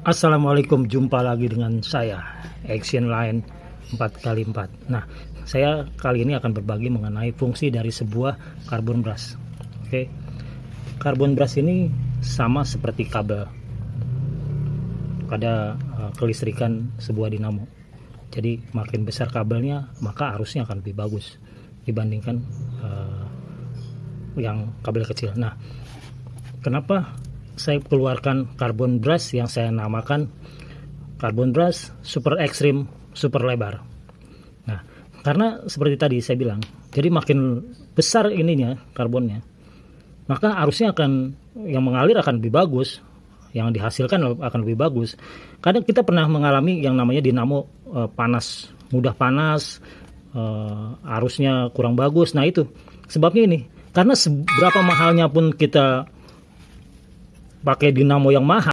Assalamualaikum, jumpa lagi dengan saya Action Line 4x4 Nah, saya kali ini akan berbagi mengenai fungsi dari sebuah carbon brush. Oke, carbon brush ini sama seperti kabel pada uh, kelistrikan sebuah dinamo. Jadi makin besar kabelnya maka arusnya akan lebih bagus dibandingkan uh, yang kabel kecil. Nah kenapa saya keluarkan carbon brush yang saya namakan carbon brush super ekstrim super lebar. Nah karena seperti tadi saya bilang jadi makin besar ininya karbonnya maka arusnya akan yang mengalir akan lebih bagus yang dihasilkan akan lebih bagus. Kadang kita pernah mengalami yang namanya dinamo e, panas mudah panas e, arusnya kurang bagus. Nah itu sebabnya ini karena seberapa mahalnya pun kita pakai dinamo yang mahal